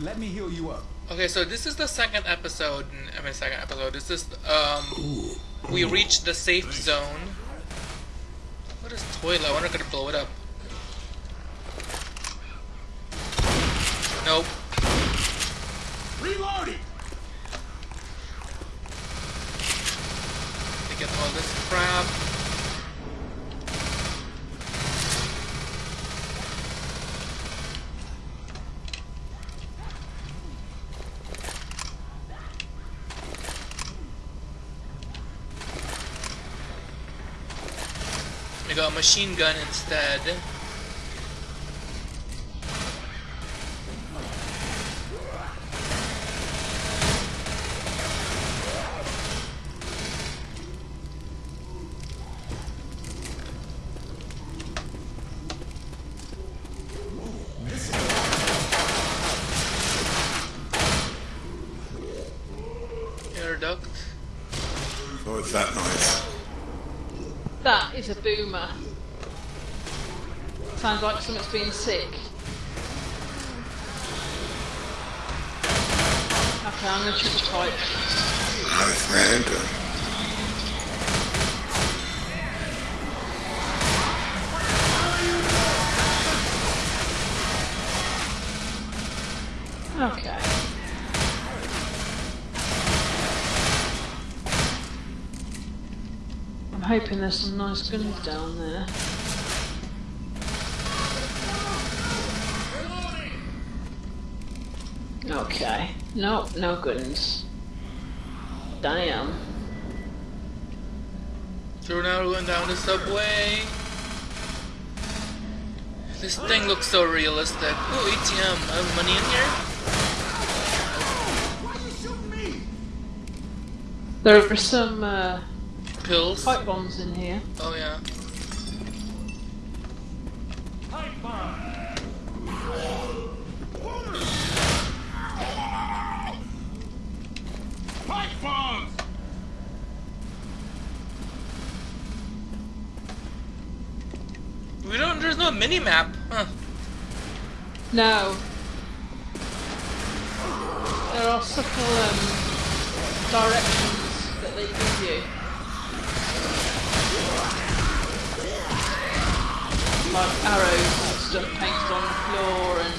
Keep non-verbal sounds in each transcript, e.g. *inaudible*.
Let me heal you up. Okay, so this is the second episode. I mean, second episode. This is um, we reached the safe zone. What is toilet? I wonder if I could blow it up. Nope. Reloading. They get all this crap. A machine gun instead. Air duct. Oh, what was that noise? That is a boomer. Sounds like something's been sick. Okay, I'm gonna check the pipe. Man. Good. Okay. I'm hoping there's some nice guns down there. Okay. No, no guns. Damn. So now we're going down the subway. This thing looks so realistic. Ooh, ATM. I have money in here? Why you shooting me? There are some uh, Pills. pipe bombs in here. Oh yeah. Pipe bomb. There's no mini map. Huh. No. There are subtle um, directions that they give you. Like arrows and stuff painted on the floor and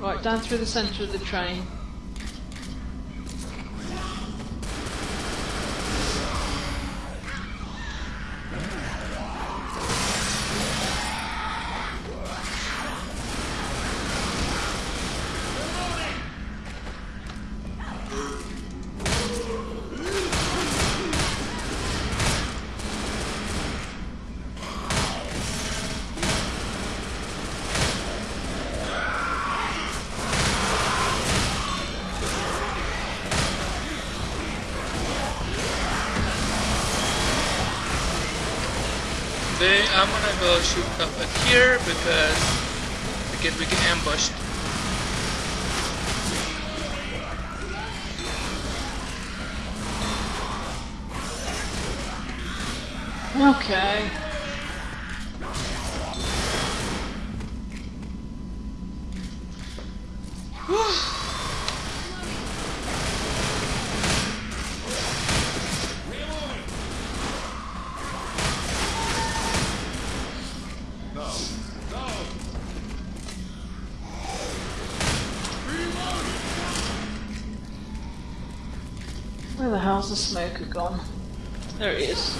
Right, down through the centre of the train. I'm gonna go shoot up at here because we get we get ambushed. Okay. Where the hell's the smoker gone? There he is.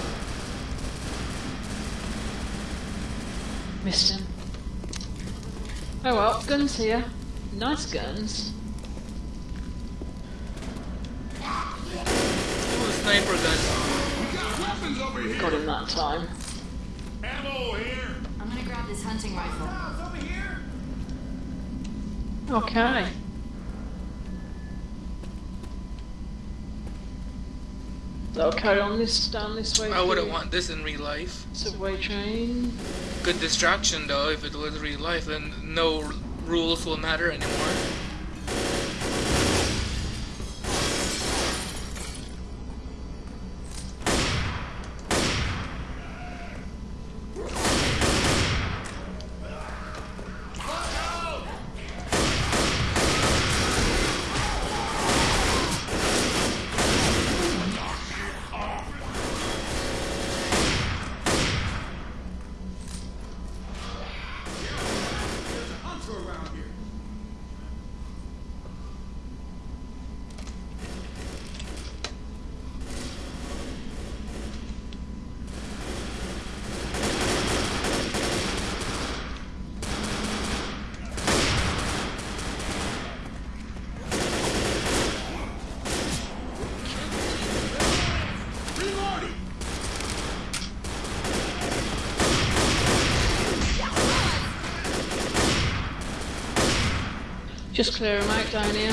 Missed him. Oh well, guns here. Nice guns. Ooh, sniper gun. Got weapons over here. Got him that time. Ammo here. I'm gonna grab this hunting rifle. Guns over here. Okay. So I'll carry on this down this way. I wouldn't want this in real life. Subway train. Good distraction though. If it was real life, then no rules will matter anymore. Just clear them out down here.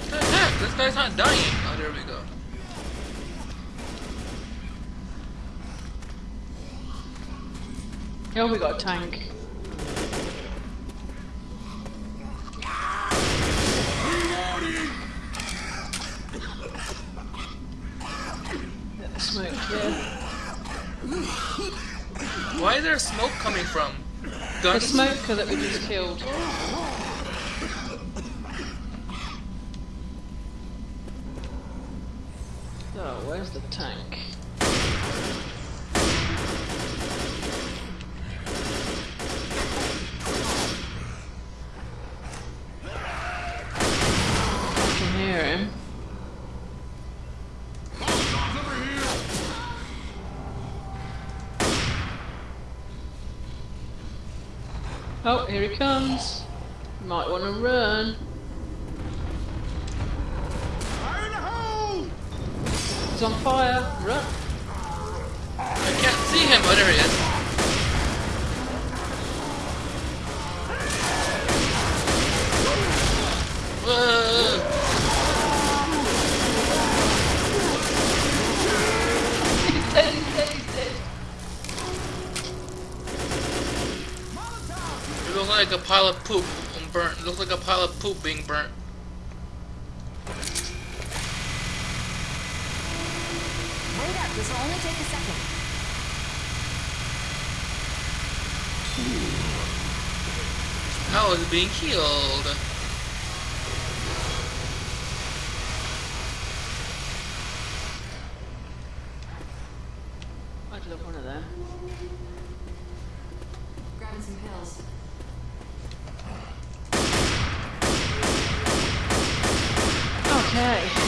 What the heck? This guy's not dying. Oh, there we go. Oh, we got a tank. Smoke clear. Why is there smoke coming from? The Guns? smoker that we just killed. Where's the tank? Oh, here he comes. Might want to run. Fire in the hole! He's on fire. Run. I can't see him. Oh, there he is. Whoa. *laughs* Looks like a pile of poop burnt. It looks like a pile of poop being burnt. Wait up, this will only take a second. How is it being healed? I'd love one of them. Grabbing some pills. Okay.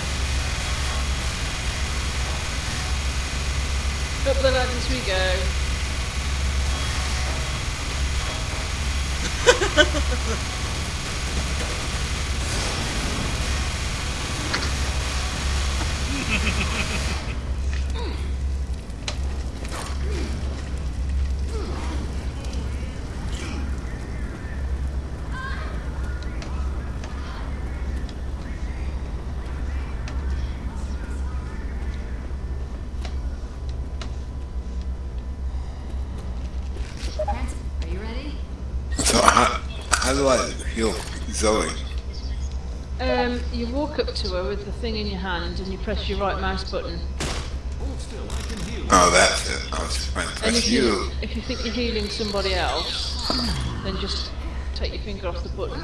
Up the ladders we go. Francis, *laughs* are you ready? So how, how do I heal Zoe? Um, you walk up to her with the thing in your hand and you press your right mouse button. Oh, that's it. I was trying to And if you, you. if you think you're healing somebody else, then just take your finger off the button.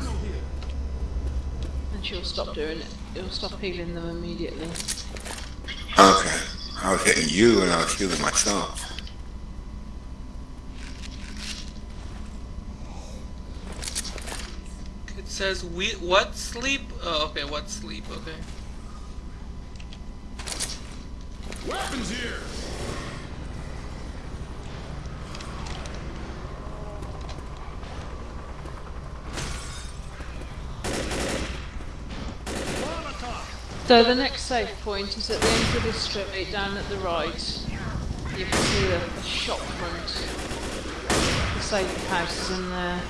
And she'll stop doing it. It'll stop healing them immediately. Okay. I was hitting you and I was healing myself. Says we what sleep? Oh, okay, what sleep? Okay. Weapons here. So the next safe point is at the end of this street, down at the right. You can see the, the shop front. The safe house is in there.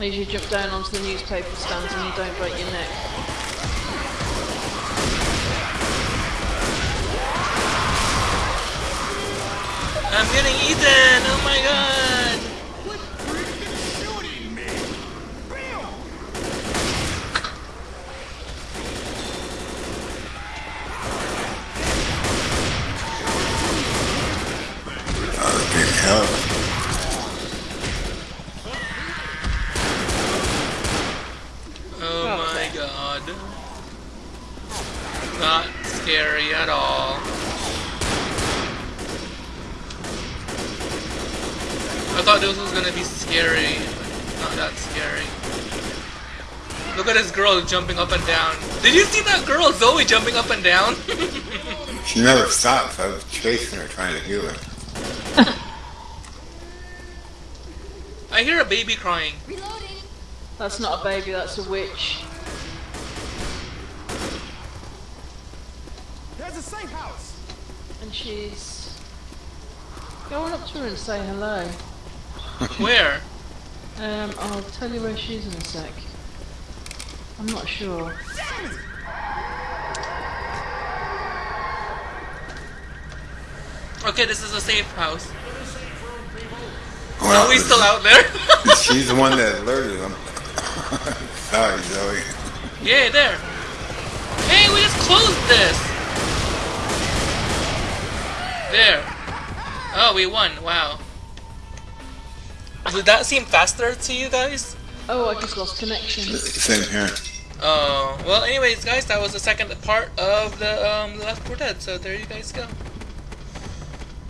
As you jump down onto the newspaper stands and you don't break your neck. I'm getting eaten! Oh my god! Quit freaking shooting me. Bam. Oh, big help. Oh my god. Not scary at all. I thought this was gonna be scary. Not that scary. Look at this girl jumping up and down. Did you see that girl, Zoe, jumping up and down? *laughs* She never stops. I was chasing her, trying to heal her. *laughs* I hear a baby crying. Reloading. That's not a baby, that's a witch. There's a safe house. And she's... Going up to her and say hello. *laughs* Where? Um, I'll tell you where she is in a sec. I'm not sure. Okay, this is a safe house. Well, Are we still out there? *laughs* *laughs* She's the one that alerted them. Sorry, Zoe. yeah, there. Hey, we just closed this. There. Oh, we won. Wow. Did that seem faster to you guys? Oh, I just lost connection. Same here. Oh, well, anyways, guys, that was the second part of the um, Left 4 Dead, so there you guys go.